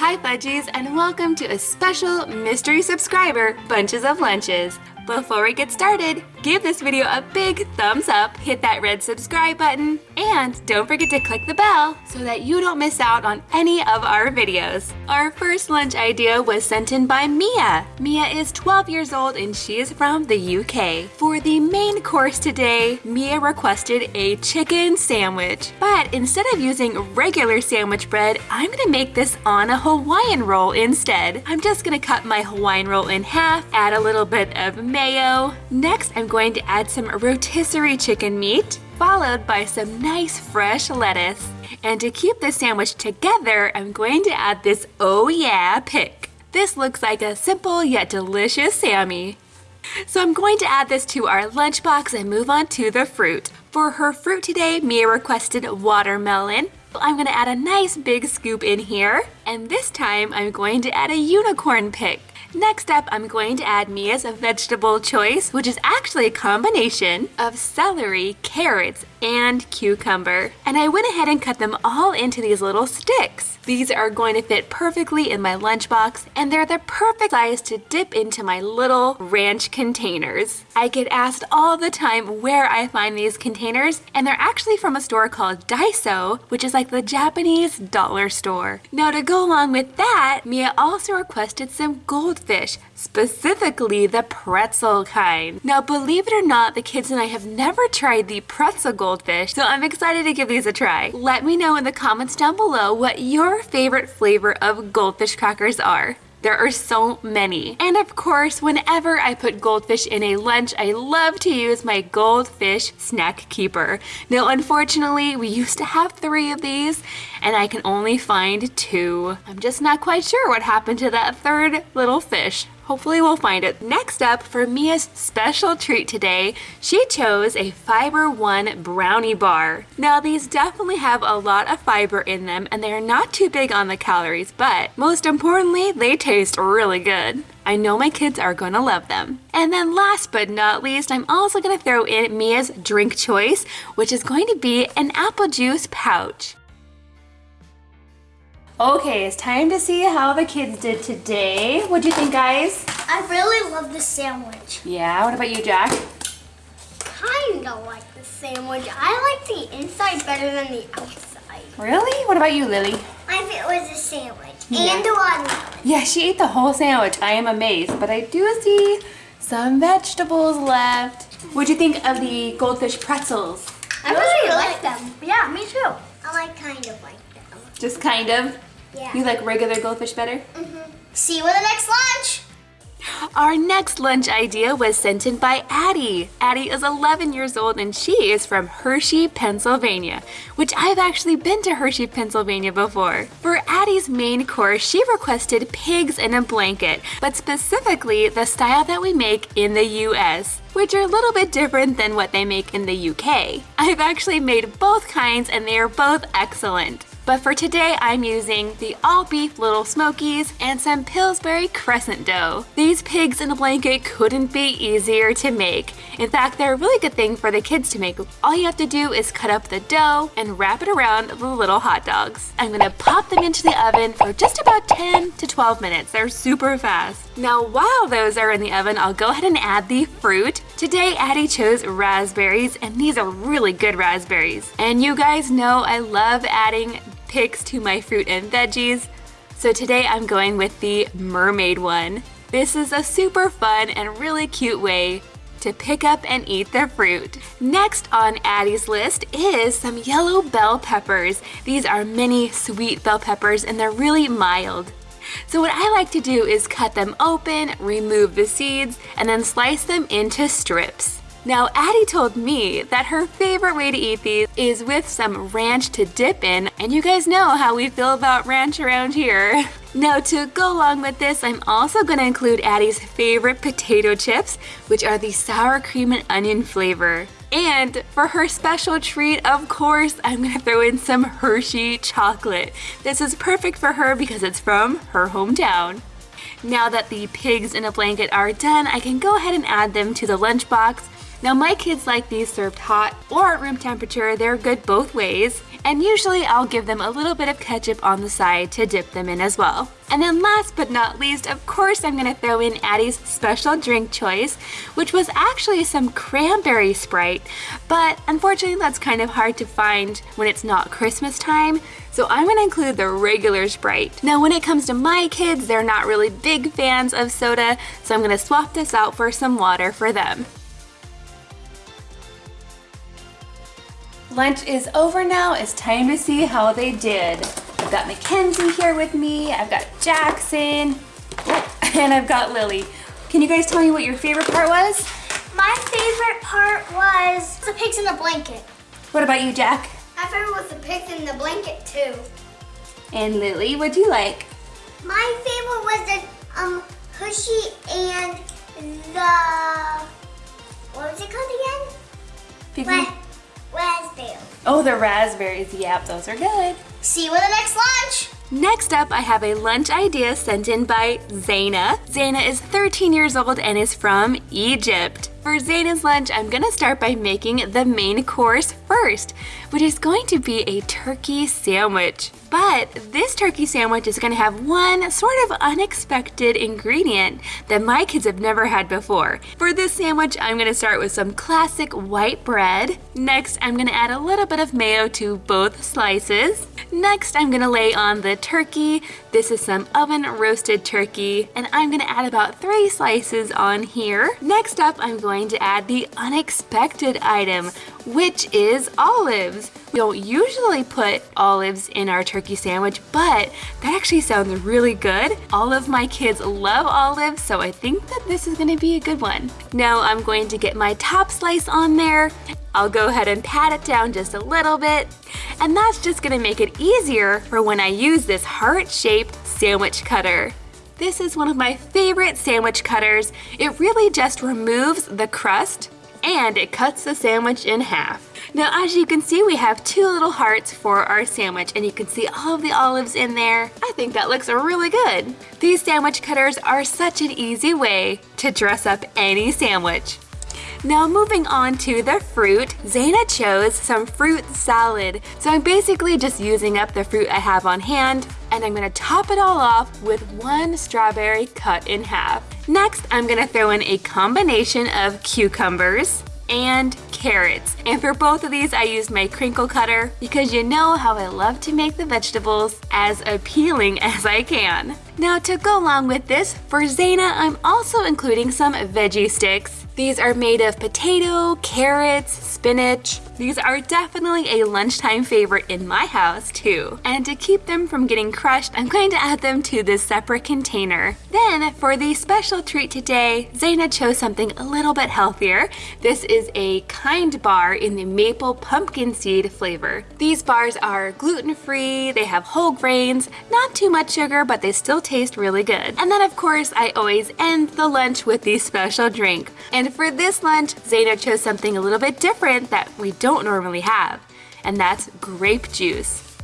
Hi Fudgies and welcome to a special mystery subscriber Bunches of Lunches. Before we get started, give this video a big thumbs up, hit that red subscribe button, and don't forget to click the bell so that you don't miss out on any of our videos. Our first lunch idea was sent in by Mia. Mia is 12 years old and she is from the UK. For the main course today, Mia requested a chicken sandwich. But instead of using regular sandwich bread, I'm gonna make this on a Hawaiian roll instead. I'm just gonna cut my Hawaiian roll in half, add a little bit of mayo. Next, I'm going to add some rotisserie chicken meat, followed by some nice fresh lettuce. And to keep the sandwich together, I'm going to add this oh yeah pick. This looks like a simple yet delicious Sammy. So I'm going to add this to our lunchbox and move on to the fruit. For her fruit today, Mia requested watermelon. I'm gonna add a nice big scoop in here. And this time, I'm going to add a unicorn pick. Next up, I'm going to add Mia's vegetable choice, which is actually a combination of celery, carrots, and cucumber. And I went ahead and cut them all into these little sticks. These are going to fit perfectly in my lunchbox, and they're the perfect size to dip into my little ranch containers. I get asked all the time where I find these containers, and they're actually from a store called Daiso, which is like the Japanese dollar store. Now to go along with that, Mia also requested some goldfish, specifically the pretzel kind. Now believe it or not, the kids and I have never tried the pretzel goldfish, so I'm excited to give these a try. Let me know in the comments down below what your favorite flavor of goldfish crackers are. There are so many. And of course, whenever I put goldfish in a lunch, I love to use my goldfish snack keeper. Now, unfortunately, we used to have three of these and I can only find two. I'm just not quite sure what happened to that third little fish. Hopefully we'll find it. Next up, for Mia's special treat today, she chose a Fiber One brownie bar. Now these definitely have a lot of fiber in them and they're not too big on the calories, but most importantly, they taste really good. I know my kids are gonna love them. And then last but not least, I'm also gonna throw in Mia's drink choice, which is going to be an apple juice pouch. Okay, it's time to see how the kids did today. What'd you think, guys? I really love the sandwich. Yeah, what about you, Jack? Kinda like the sandwich. I like the inside better than the outside. Really? What about you, Lily? I think it was a sandwich. Yeah. And a watermelon. Yeah, she ate the whole sandwich. I am amazed, but I do see some vegetables left. What'd you think of the goldfish pretzels? I really like them. Yeah, me too. I like kind of like them. Just kind of? Yeah. You like regular goldfish better? Mm-hmm. See you at the next lunch. Our next lunch idea was sent in by Addie. Addie is 11 years old and she is from Hershey, Pennsylvania, which I've actually been to Hershey, Pennsylvania before. For Addie's main course, she requested pigs in a blanket, but specifically the style that we make in the US which are a little bit different than what they make in the UK. I've actually made both kinds and they are both excellent. But for today, I'm using the all beef Little Smokies and some Pillsbury Crescent dough. These pigs in a blanket couldn't be easier to make. In fact, they're a really good thing for the kids to make. All you have to do is cut up the dough and wrap it around the little hot dogs. I'm gonna pop them into the oven for just about 10 to 12 minutes. They're super fast. Now, while those are in the oven, I'll go ahead and add the fruit. Today, Addie chose raspberries, and these are really good raspberries. And you guys know I love adding picks to my fruit and veggies. So today I'm going with the mermaid one. This is a super fun and really cute way to pick up and eat the fruit. Next on Addie's list is some yellow bell peppers. These are mini sweet bell peppers and they're really mild. So what I like to do is cut them open, remove the seeds, and then slice them into strips. Now, Addie told me that her favorite way to eat these is with some ranch to dip in, and you guys know how we feel about ranch around here. Now, to go along with this, I'm also going to include Addie's favorite potato chips, which are the sour cream and onion flavor. And for her special treat, of course, I'm gonna throw in some Hershey chocolate. This is perfect for her because it's from her hometown. Now that the pigs in a blanket are done, I can go ahead and add them to the lunchbox Now my kids like these served hot or at room temperature. They're good both ways. And usually I'll give them a little bit of ketchup on the side to dip them in as well. And then last but not least, of course I'm gonna throw in Addie's special drink choice, which was actually some cranberry Sprite, but unfortunately that's kind of hard to find when it's not Christmas time, so I'm gonna include the regular Sprite. Now when it comes to my kids, they're not really big fans of soda, so I'm gonna swap this out for some water for them. Lunch is over now. It's time to see how they did. I've got Mackenzie here with me. I've got Jackson. Oh, and I've got Lily. Can you guys tell me what your favorite part was? My favorite part was the pigs in the blanket. What about you, Jack? My favorite was the pigs in the blanket too. And Lily, what'd you like? My favorite was the um Hershey and the what was it called again? Ra raspberry. Oh, the raspberries. Yep, those are good. See you with the next lunch. Next up, I have a lunch idea sent in by Zaina. Zaina is 13 years old and is from Egypt. For Zaina's lunch, I'm gonna start by making the main course first, which is going to be a turkey sandwich. But this turkey sandwich is gonna have one sort of unexpected ingredient that my kids have never had before. For this sandwich, I'm gonna start with some classic white bread. Next, I'm gonna add a little bit of mayo to both slices. Next, I'm gonna lay on the turkey. This is some oven roasted turkey, and I'm gonna add about three slices on here. Next up, I'm going to add the unexpected item, which is olives. We don't usually put olives in our turkey sandwich, but that actually sounds really good. All of my kids love olives, so I think that this is gonna be a good one. Now I'm going to get my top slice on there. I'll go ahead and pat it down just a little bit, and that's just gonna make it easier for when I use this heart-shaped sandwich cutter. This is one of my favorite sandwich cutters. It really just removes the crust and it cuts the sandwich in half. Now as you can see we have two little hearts for our sandwich and you can see all of the olives in there. I think that looks really good. These sandwich cutters are such an easy way to dress up any sandwich. Now moving on to the fruit, Zaina chose some fruit salad. So I'm basically just using up the fruit I have on hand and I'm gonna top it all off with one strawberry cut in half. Next, I'm gonna throw in a combination of cucumbers, and carrots. And for both of these, I used my crinkle cutter because you know how I love to make the vegetables as appealing as I can. Now to go along with this, for Zaina, I'm also including some veggie sticks. These are made of potato, carrots, spinach. These are definitely a lunchtime favorite in my house too. And to keep them from getting crushed, I'm going to add them to this separate container. Then for the special treat today, Zaina chose something a little bit healthier. This is a kind bar in the maple pumpkin seed flavor. These bars are gluten-free, they have whole grains, not too much sugar, but they still taste really good. And then of course, I always end the lunch with the special drink. And for this lunch, Zaina chose something a little bit different that we don't normally have, and that's grape juice.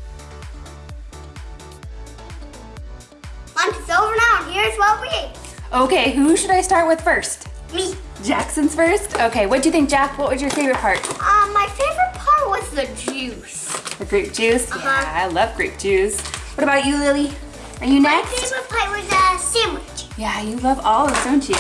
Lunch is over now, and here's what we ate. Okay, who should I start with first? Me. Jackson's first? Okay, what do you think, Jack? What was your favorite part? Um, my favorite part was the juice. The grape juice? Uh-huh. Yeah, I love grape juice. What about you, Lily? Are you next? My next? favorite part was a sandwich. Yeah, you love olives, don't you?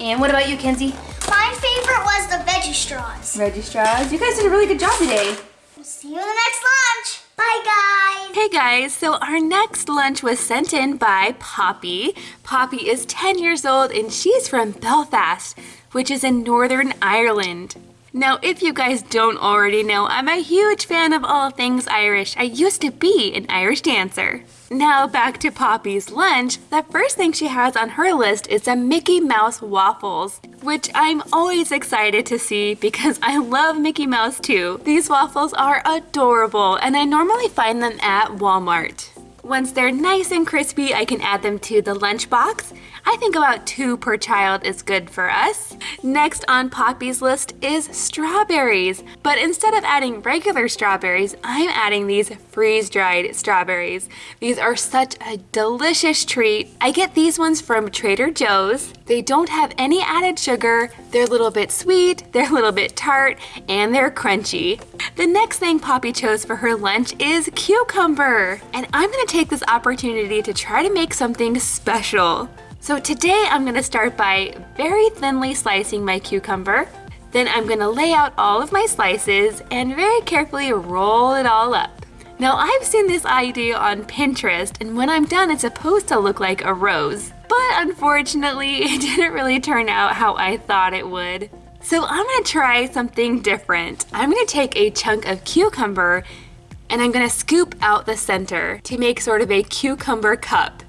And what about you, Kenzie? My favorite was the veggie straws. Veggie Straws. You guys did a really good job today. We'll see you in the next lunch. Bye, guys. Hey guys, so our next lunch was sent in by Poppy. Poppy is 10 years old and she's from Belfast, which is in Northern Ireland. Now, if you guys don't already know, I'm a huge fan of all things Irish. I used to be an Irish dancer. Now back to Poppy's lunch. The first thing she has on her list is some Mickey Mouse waffles, which I'm always excited to see because I love Mickey Mouse too. These waffles are adorable and I normally find them at Walmart. Once they're nice and crispy, I can add them to the lunchbox. I think about two per child is good for us. Next on Poppy's list is strawberries. But instead of adding regular strawberries, I'm adding these freeze-dried strawberries. These are such a delicious treat. I get these ones from Trader Joe's. They don't have any added sugar. They're a little bit sweet, they're a little bit tart, and they're crunchy. The next thing Poppy chose for her lunch is cucumber. And I'm gonna take this opportunity to try to make something special. So today I'm gonna start by very thinly slicing my cucumber. Then I'm gonna lay out all of my slices and very carefully roll it all up. Now I've seen this idea on Pinterest and when I'm done it's supposed to look like a rose. But unfortunately it didn't really turn out how I thought it would. So I'm gonna try something different. I'm gonna take a chunk of cucumber and I'm gonna scoop out the center to make sort of a cucumber cup.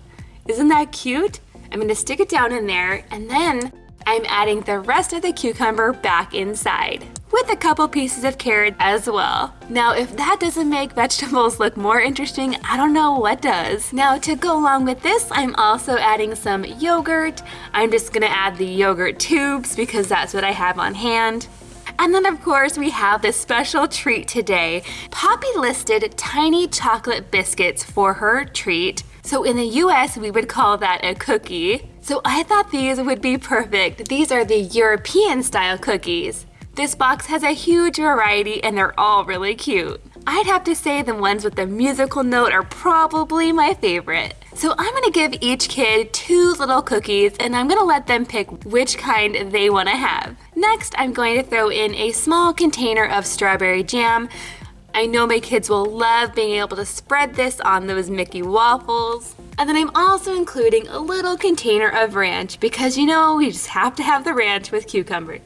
Isn't that cute? I'm gonna stick it down in there and then I'm adding the rest of the cucumber back inside with a couple pieces of carrot as well. Now, if that doesn't make vegetables look more interesting, I don't know what does. Now, to go along with this, I'm also adding some yogurt. I'm just gonna add the yogurt tubes because that's what I have on hand. And then of course we have this special treat today. Poppy listed tiny chocolate biscuits for her treat. So in the US, we would call that a cookie. So I thought these would be perfect. These are the European style cookies. This box has a huge variety and they're all really cute. I'd have to say the ones with the musical note are probably my favorite. So I'm gonna give each kid two little cookies and I'm gonna let them pick which kind they wanna have. Next, I'm going to throw in a small container of strawberry jam. I know my kids will love being able to spread this on those Mickey waffles. And then I'm also including a little container of ranch because you know, we just have to have the ranch with cucumber.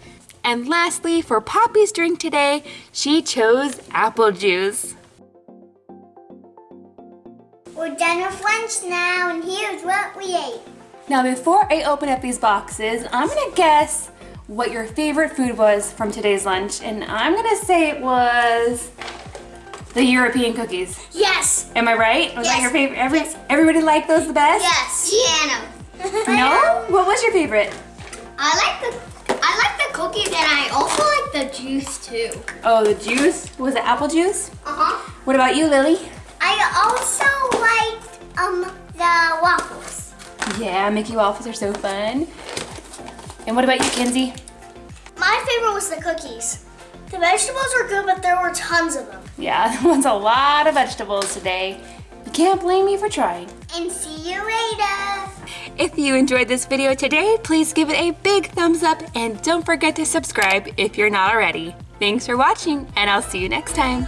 And lastly, for Poppy's drink today, she chose apple juice. We're done with lunch now, and here's what we ate. Now before I open up these boxes, I'm gonna guess what your favorite food was from today's lunch, and I'm gonna say it was the European cookies. Yes. Am I right? Was yes. that your favorite? Every, yes. Everybody liked those the best? Yes. Piano. no? What was your favorite? I like the I like the cookies and I also like the juice too. Oh, the juice? Was it apple juice? Uh-huh. What about you, Lily? I also liked um the waffles. Yeah, Mickey waffles are so fun. And what about you, Kenzie? My favorite was the cookies. The vegetables were good, but there were tons of them. Yeah, that was a lot of vegetables today. You can't blame me for trying. And see you later. If you enjoyed this video today, please give it a big thumbs up and don't forget to subscribe if you're not already. Thanks for watching and I'll see you next time.